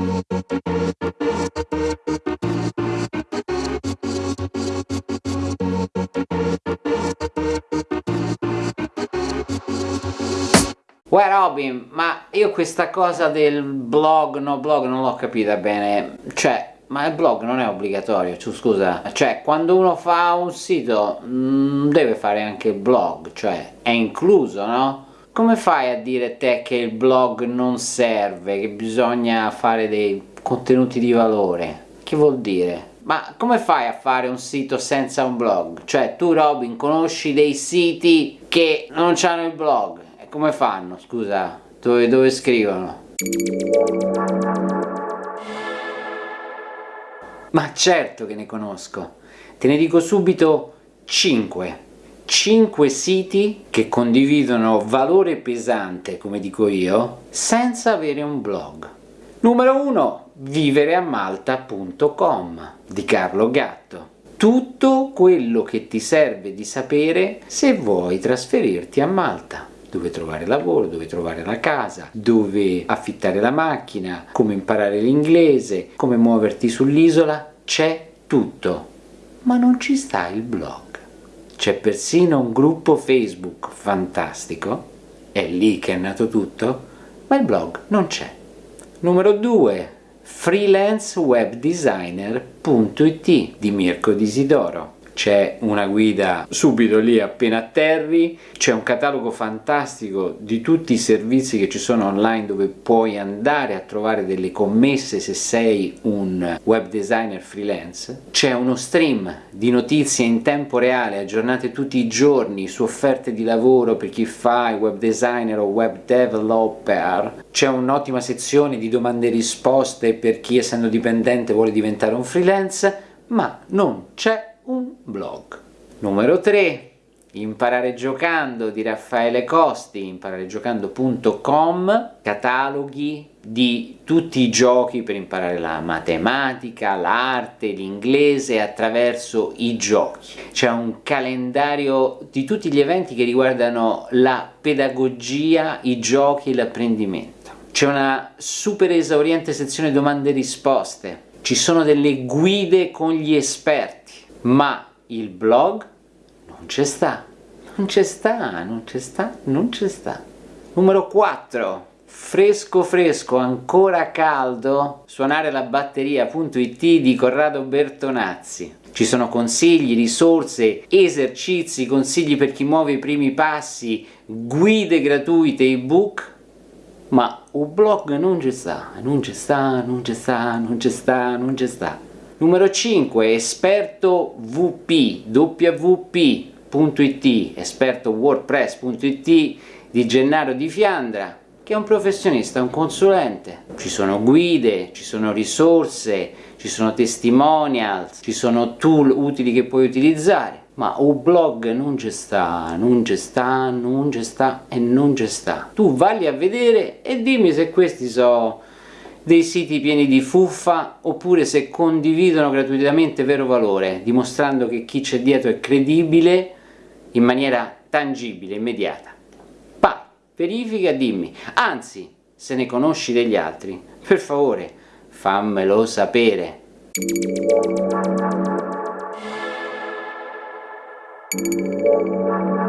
Uè Robin, ma io questa cosa del blog, no blog, non l'ho capita bene, cioè, ma il blog non è obbligatorio, cioè, scusa, cioè, quando uno fa un sito mh, mm, deve fare anche il blog, cioè, è incluso, no? Come fai a dire te che il blog non serve, che bisogna fare dei contenuti di valore? Che vuol dire? Ma come fai a fare un sito senza un blog? Cioè, tu Robin conosci dei siti che non hanno il blog? come fanno, scusa? Dove, dove scrivono? Ma certo che ne conosco, te ne dico subito 5. 5 siti che condividono valore pesante, come dico io, senza avere un blog. Numero 1, vivereamalta.com di Carlo Gatto. Tutto quello che ti serve di sapere se vuoi trasferirti a Malta dove trovare lavoro, dove trovare la casa, dove affittare la macchina, come imparare l'inglese, come muoverti sull'isola, c'è tutto, ma non ci sta il blog. C'è persino un gruppo Facebook fantastico, è lì che è nato tutto, ma il blog non c'è. Numero 2 freelancewebdesigner.it di Mirko Disidoro c'è una guida subito lì appena atterri, c'è un catalogo fantastico di tutti i servizi che ci sono online dove puoi andare a trovare delle commesse se sei un web designer freelance, c'è uno stream di notizie in tempo reale aggiornate tutti i giorni su offerte di lavoro per chi fa il web designer o web developer, c'è un'ottima sezione di domande e risposte per chi essendo dipendente vuole diventare un freelance, ma non c'è blog. Numero 3. Imparare giocando di Raffaele Costi, impararegiocando.com, cataloghi di tutti i giochi per imparare la matematica, l'arte, l'inglese attraverso i giochi. C'è un calendario di tutti gli eventi che riguardano la pedagogia, i giochi e l'apprendimento. C'è una super esauriente sezione domande e risposte. Ci sono delle guide con gli esperti ma il blog non c'è sta, non c'è sta, non c'è sta, non c'è sta. Numero 4. Fresco fresco, ancora caldo, suonare la batteria.it di Corrado Bertonazzi. Ci sono consigli, risorse, esercizi, consigli per chi muove i primi passi, guide gratuite, ebook, ma un blog non ci sta, non ci sta, non ci sta, non ci sta, non ci sta. Numero 5, esperto VP, wp.it, esperto wordpress.it di Gennaro Di Fiandra, che è un professionista, un consulente. Ci sono guide, ci sono risorse, ci sono testimonials, ci sono tool utili che puoi utilizzare, ma un blog non ci sta, non ci sta, non ci sta e non ci sta. Tu valli a vedere e dimmi se questi sono dei siti pieni di fuffa oppure se condividono gratuitamente vero valore, dimostrando che chi c'è dietro è credibile in maniera tangibile, immediata. Pa, verifica, dimmi, anzi, se ne conosci degli altri, per favore, fammelo sapere. Thank you.